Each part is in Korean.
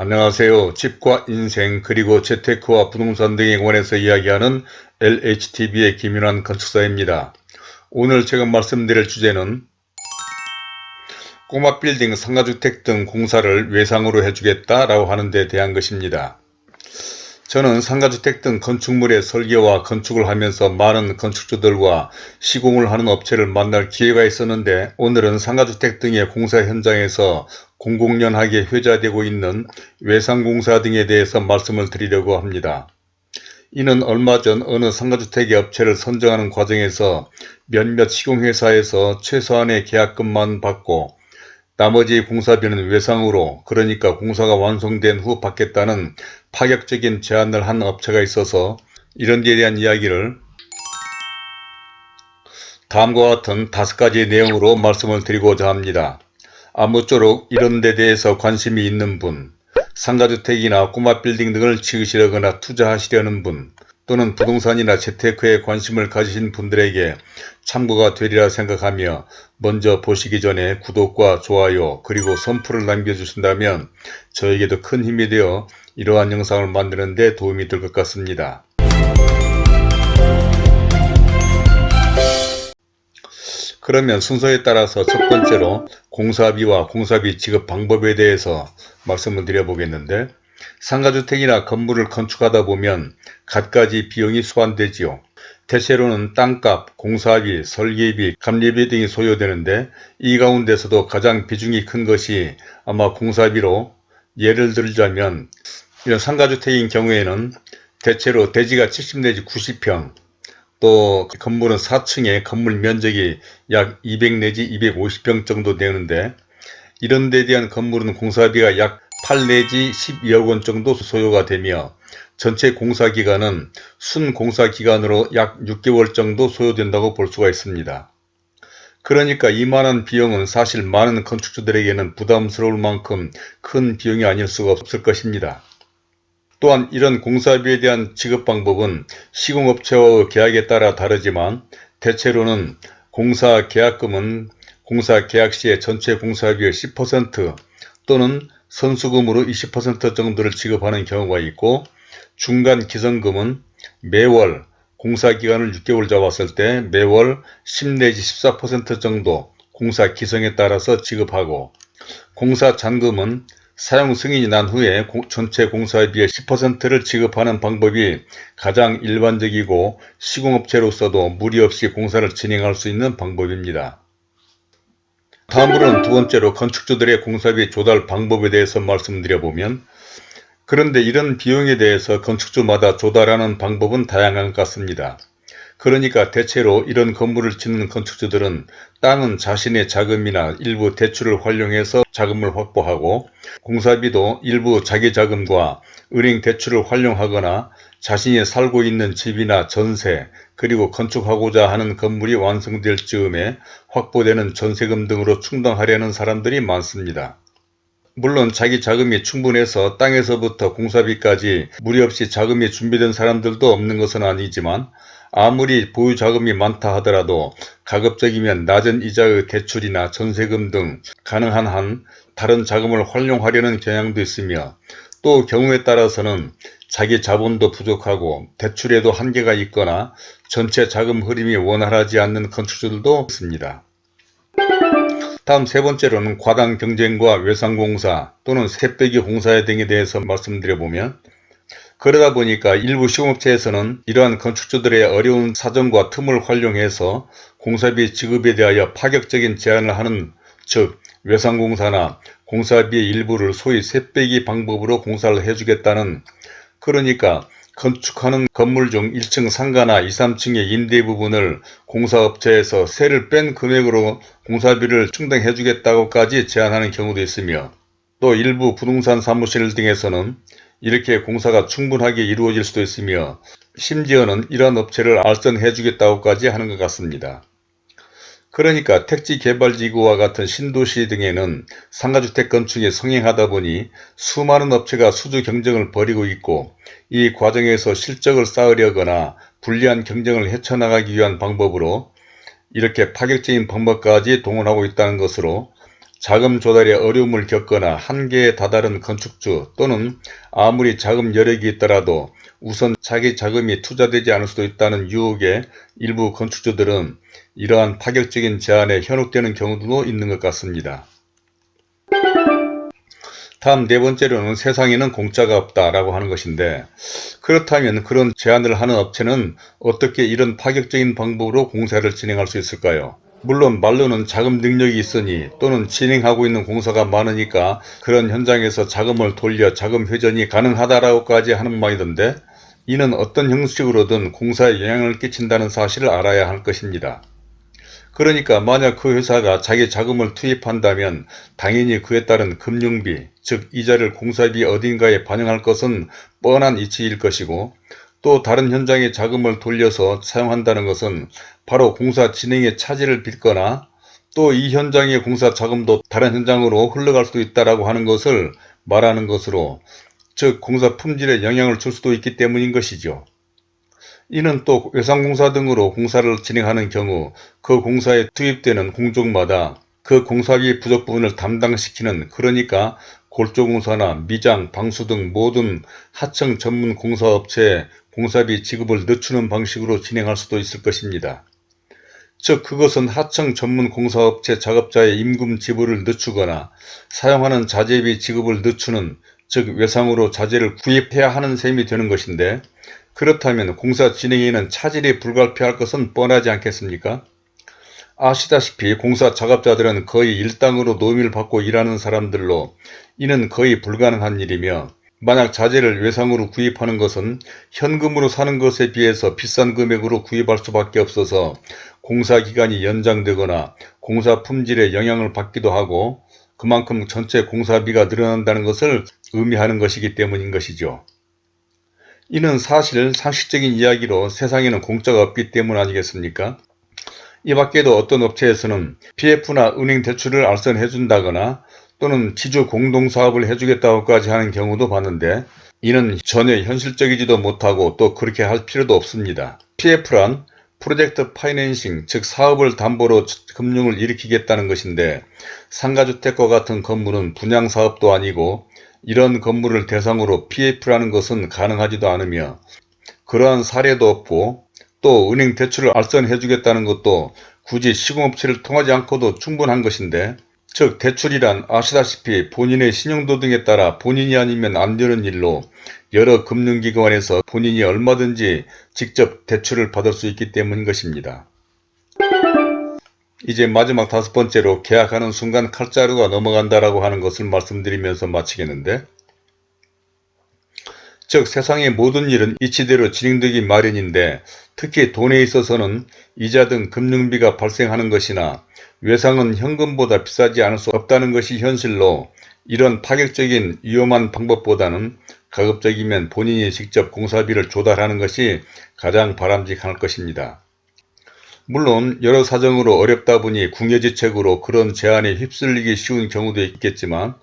안녕하세요. 집과 인생 그리고 재테크와 부동산 등에 관해서 이야기하는 LHTV의 김윤환 건축사입니다. 오늘 제가 말씀드릴 주제는 꼬마 빌딩 상가주택 등 공사를 외상으로 해주겠다라고 하는 데 대한 것입니다. 저는 상가주택 등 건축물의 설계와 건축을 하면서 많은 건축주들과 시공을 하는 업체를 만날 기회가 있었는데 오늘은 상가주택 등의 공사 현장에서 공공연하게 회자되고 있는 외상공사 등에 대해서 말씀을 드리려고 합니다. 이는 얼마 전 어느 상가주택의 업체를 선정하는 과정에서 몇몇 시공회사에서 최소한의 계약금만 받고 나머지 공사비는 외상으로 그러니까 공사가 완성된 후 받겠다는 파격적인 제안을 한 업체가 있어서 이런 데에 대한 이야기를 다음과 같은 다섯 가지 내용으로 말씀을 드리고자 합니다. 아무쪼록 이런 데 대해서 관심이 있는 분, 상가주택이나 꼬마 빌딩 등을 지으시려거나 투자하시려는 분, 또는 부동산이나 재테크에 관심을 가지신 분들에게 참고가 되리라 생각하며 먼저 보시기 전에 구독과 좋아요 그리고 선풀을 남겨주신다면 저에게도 큰 힘이 되어 이러한 영상을 만드는 데 도움이 될 것 같습니다. 그러면 순서에 따라서 첫 번째로 공사비와 공사비 지급 방법에 대해서 말씀을 드려보겠는데 상가주택이나 건물을 건축하다 보면 갖가지 비용이 소환되지요. 대체로는 땅값, 공사비, 설계비, 감리비 등이 소요되는데 이 가운데서도 가장 비중이 큰 것이 아마 공사비로 예를 들자면 이런 상가주택인 경우에는 대체로 대지가 70 내지 90평 또 건물은 4층에 건물 면적이 약 200 내지 250평 정도 되는데 이런 데 대한 건물은 공사비가 약 8 내지 12억 원 정도 소요가 되며 전체 공사기간은 순공사기간으로 약 6개월 정도 소요된다고 볼 수가 있습니다. 그러니까 이만한 비용은 사실 많은 건축주들에게는 부담스러울 만큼 큰 비용이 아닐 수가 없을 것입니다. 또한 이런 공사비에 대한 지급 방법은 시공업체와의 계약에 따라 다르지만 대체로는 공사 계약금은 공사 계약 시에 전체 공사비의 10% 또는 선수금으로 20% 정도를 지급하는 경우가 있고 중간 기성금은 매월 공사기간을 6개월 잡았을 때 매월 10 내지 14% 정도 공사 기성에 따라서 지급하고 공사 잔금은 사용 승인이 난 후에 전체 공사비의 10%를 지급하는 방법이 가장 일반적이고 시공업체로서도 무리 없이 공사를 진행할 수 있는 방법입니다. 다음으로는 두 번째로 건축주들의 공사비 조달 방법에 대해서 말씀드려보면 그런데 이런 비용에 대해서 건축주마다 조달하는 방법은 다양한 것 같습니다. 그러니까 대체로 이런 건물을 짓는 건축주들은 땅은 자신의 자금이나 일부 대출을 활용해서 자금을 확보하고 공사비도 일부 자기 자금과 은행 대출을 활용하거나 자신이 살고 있는 집이나 전세 그리고 건축하고자 하는 건물이 완성될 즈음에 확보되는 전세금 등으로 충당하려는 사람들이 많습니다. 물론 자기 자금이 충분해서 땅에서부터 공사비까지 무리 없이 자금이 준비된 사람들도 없는 것은 아니지만 아무리 보유 자금이 많다 하더라도 가급적이면 낮은 이자의 대출이나 전세금 등 가능한 한 다른 자금을 활용하려는 경향도 있으며 또 경우에 따라서는 자기 자본도 부족하고 대출에도 한계가 있거나 전체 자금 흐름이 원활하지 않는 건축주들도 있습니다. 다음 세 번째로는 과당 경쟁과 외상공사 또는 새빼기 공사 등에 대해서 말씀드려보면 그러다 보니까 일부 시공업체에서는 이러한 건축주들의 어려운 사정과 틈을 활용해서 공사비 지급에 대하여 파격적인 제한을 하는 즉 외상공사나 공사비의 일부를 소위 셋빼기 방법으로 공사를 해주겠다는 그러니까 건축하는 건물 중 1층 상가나 2, 3층의 임대 부분을 공사업체에서 세를 뺀 금액으로 공사비를 충당해 주겠다고까지 제안하는 경우도 있으며 또 일부 부동산 사무실 등에서는 이렇게 공사가 충분하게 이루어질 수도 있으며 심지어는 이러한 업체를 알선해 주겠다고까지 하는 것 같습니다. 그러니까 택지 개발지구와 같은 신도시 등에는 상가주택 건축이 성행하다 보니 수많은 업체가 수주 경쟁을 벌이고 있고 이 과정에서 실적을 쌓으려거나 불리한 경쟁을 헤쳐나가기 위한 방법으로 이렇게 파격적인 방법까지 동원하고 있다는 것으로 자금 조달에 어려움을 겪거나 한계에 다다른 건축주 또는 아무리 자금 여력이 있더라도 우선 자기 자금이 투자되지 않을 수도 있다는 유혹에 일부 건축주들은 이러한 파격적인 제안에 현혹되는 경우도 있는 것 같습니다. 다음 네 번째로는 세상에는 공짜가 없다라고 하는 것인데 그렇다면 그런 제안을 하는 업체는 어떻게 이런 파격적인 방법으로 공사를 진행할 수 있을까요? 물론 말로는 자금 능력이 있으니 또는 진행하고 있는 공사가 많으니까 그런 현장에서 자금을 돌려 자금 회전이 가능하다라고까지 하는 말이던데 이는 어떤 형식으로든 공사에 영향을 끼친다는 사실을 알아야 할 것입니다. 그러니까 만약 그 회사가 자기 자금을 투입한다면 당연히 그에 따른 금융비, 즉 이자를 공사비 어딘가에 반영할 것은 뻔한 이치일 것이고 또 다른 현장에 자금을 돌려서 사용한다는 것은 바로 공사 진행에 차질을 빚거나 또 이 현장의 공사 자금도 다른 현장으로 흘러갈 수도 있다고 하는 것을 말하는 것으로 즉 공사 품질에 영향을 줄 수도 있기 때문인 것이죠. 이는 또 외상공사 등으로 공사를 진행하는 경우 그 공사에 투입되는 공족마다 그 공사비 부족 부분을 담당시키는 그러니까 골조공사나 미장, 방수 등 모든 하청 전문 공사업체에 공사비 지급을 늦추는 방식으로 진행할 수도 있을 것입니다. 즉 그것은 하청 전문 공사업체 작업자의 임금 지불을 늦추거나 사용하는 자재비 지급을 늦추는 즉 외상으로 자재를 구입해야 하는 셈이 되는 것인데 그렇다면 공사 진행에는 차질이 불가피할 것은 뻔하지 않겠습니까? 아시다시피 공사 작업자들은 거의 일당으로 노임을 받고 일하는 사람들로 이는 거의 불가능한 일이며 만약 자재를 외상으로 구입하는 것은 현금으로 사는 것에 비해서 비싼 금액으로 구입할 수밖에 없어서 공사 기간이 연장되거나 공사 품질에 영향을 받기도 하고 그만큼 전체 공사비가 늘어난다는 것을 의미하는 것이기 때문인 것이죠. 이는 사실 상식적인 이야기로 세상에는 공짜가 없기 때문 아니겠습니까? 이 밖에도 어떤 업체에서는 PF나 은행 대출을 알선해 준다거나 또는 지주 공동사업을 해주겠다고까지 하는 경우도 봤는데 이는 전혀 현실적이지도 못하고 또 그렇게 할 필요도 없습니다. PF란 프로젝트 파이낸싱 즉 사업을 담보로 금융을 일으키겠다는 것인데 상가주택과 같은 건물은 분양사업도 아니고 이런 건물을 대상으로 PF라는 것은 가능하지도 않으며 그러한 사례도 없고 또 은행 대출을 알선해 주겠다는 것도 굳이 시공업체를 통하지 않고도 충분한 것인데 즉 대출이란 아시다시피 본인의 신용도 등에 따라 본인이 아니면 안 되는 일로 여러 금융기관에서 본인이 얼마든지 직접 대출을 받을 수 있기 때문인 것입니다. 이제 마지막 다섯 번째로 계약하는 순간 칼자루가 넘어간다라고 하는 것을 말씀드리면서 마치겠는데 즉 세상의 모든 일은 이치대로 진행되기 마련인데 특히 돈에 있어서는 이자 등 금융비가 발생하는 것이나 외상은 현금보다 비싸지 않을 수 없다는 것이 현실로 이런 파격적인 위험한 방법보다는 가급적이면 본인이 직접 공사비를 조달하는 것이 가장 바람직할 것입니다. 물론 여러 사정으로 어렵다 보니 궁여지책으로 그런 제안에 휩쓸리기 쉬운 경우도 있겠지만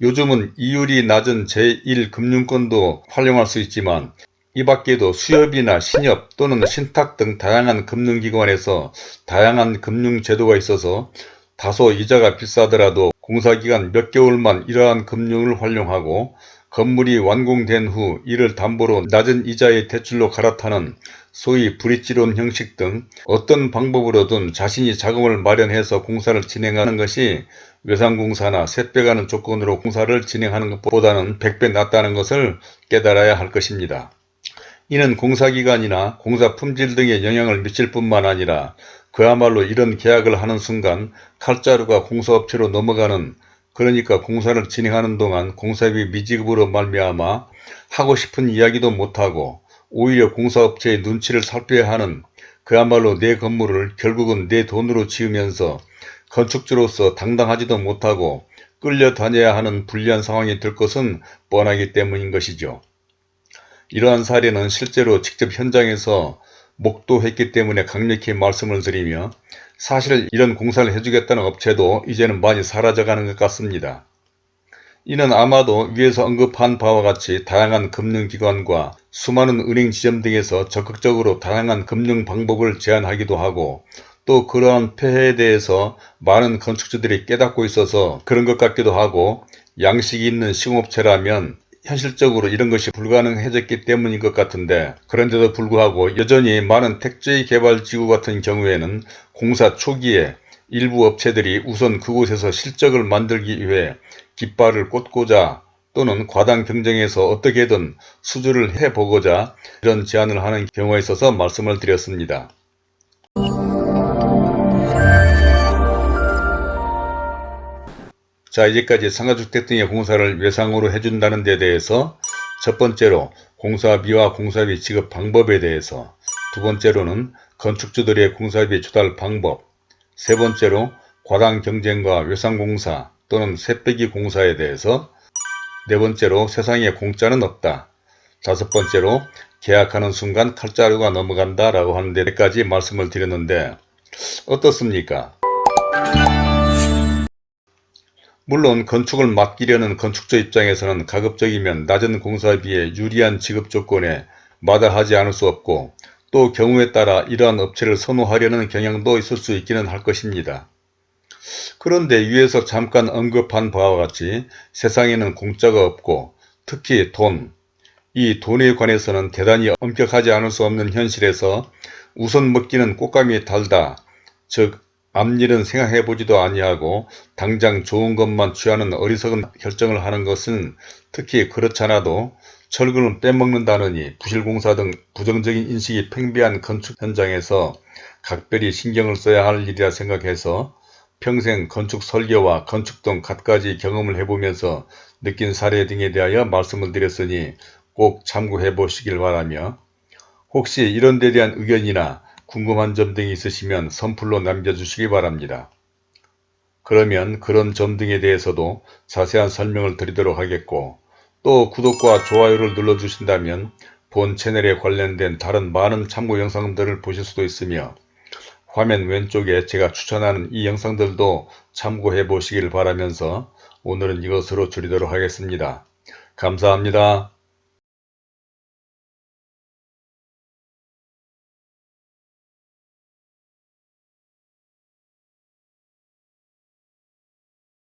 요즘은 이율이 낮은 제1금융권도 활용할 수 있지만 이 밖에도 수협이나 신협 또는 신탁 등 다양한 금융기관에서 다양한 금융제도가 있어서 다소 이자가 비싸더라도 공사기간 몇 개월만 이러한 금융을 활용하고 건물이 완공된 후 이를 담보로 낮은 이자의 대출로 갈아타는 소위 브릿지론 형식 등 어떤 방법으로든 자신이 자금을 마련해서 공사를 진행하는 것이 외상공사나 셋배가는 조건으로 공사를 진행하는 것보다는 100배 낫다는 것을 깨달아야 할 것입니다. 이는 공사기간이나 공사 품질 등에 영향을 미칠 뿐만 아니라 그야말로 이런 계약을 하는 순간 칼자루가 공사업체로 넘어가는 그러니까 공사를 진행하는 동안 공사비 미지급으로 말미암아 하고 싶은 이야기도 못하고 오히려 공사업체의 눈치를 살펴야 하는 그야말로 내 건물을 결국은 내 돈으로 지으면서 건축주로서 당당하지도 못하고 끌려다녀야 하는 불리한 상황이 될 것은 뻔하기 때문인 것이죠. 이러한 사례는 실제로 직접 현장에서 목도했기 때문에 강력히 말씀을 드리며 사실 이런 공사를 해주겠다는 업체도 이제는 많이 사라져가는 것 같습니다. 이는 아마도 위에서 언급한 바와 같이 다양한 금융기관과 수많은 은행 지점 등에서 적극적으로 다양한 금융 방법을 제안하기도 하고 또 그러한 폐해에 대해서 많은 건축주들이 깨닫고 있어서 그런 것 같기도 하고 양식이 있는 시공업체라면 현실적으로 이런 것이 불가능해졌기 때문인 것 같은데 그런데도 불구하고 여전히 많은 택지 개발 지구 같은 경우에는 공사 초기에 일부 업체들이 우선 그곳에서 실적을 만들기 위해 깃발을 꽂고자 또는 과당 경쟁에서 어떻게든 수주를 해보고자 이런 제안을 하는 경우가 있어서 말씀을 드렸습니다. 자 이제까지 상가주택 등의 공사를 외상으로 해준다는 데 대해서 첫 번째로 공사비와 공사비 지급 방법에 대해서 두 번째로는 건축주들의 공사비 조달 방법 세 번째로 과당 경쟁과 외상공사 또는 새빼기 공사에 대해서 네 번째로 세상에 공짜는 없다 다섯 번째로 계약하는 순간 칼자루가 넘어간다 라고 하는 데까지 말씀을 드렸는데 어떻습니까? 물론 건축을 맡기려는 건축주 입장에서는 가급적이면 낮은 공사비에 유리한 지급 조건에 마다하지 않을 수 없고 또 경우에 따라 이러한 업체를 선호하려는 경향도 있을 수 있기는 할 것입니다. 그런데 위에서 잠깐 언급한 바와 같이 세상에는 공짜가 없고 특히 돈, 이 돈에 관해서는 대단히 엄격하지 않을 수 없는 현실에서 우선 먹기는 꽃감이 달다. 즉 앞일은 생각해보지도 아니하고 당장 좋은 것만 취하는 어리석은 결정을 하는 것은 특히 그렇잖아도 철근을 빼먹는다느니 부실공사 등 부정적인 인식이 팽배한 건축 현장에서 각별히 신경을 써야 할 일이라 생각해서 평생 건축 설계와 건축 등 갖가지 경험을 해보면서 느낀 사례 등에 대하여 말씀을 드렸으니 꼭 참고해 보시길 바라며 혹시 이런 데 대한 의견이나 궁금한 점 등이 있으시면 선플로 남겨주시기 바랍니다. 그러면 그런 점 등에 대해서도 자세한 설명을 드리도록 하겠고 또 구독과 좋아요를 눌러주신다면 본 채널에 관련된 다른 많은 참고 영상들을 보실 수도 있으며 화면 왼쪽에 제가 추천하는 이 영상들도 참고해 보시길 바라면서 오늘은 이것으로 줄이도록 하겠습니다. 감사합니다.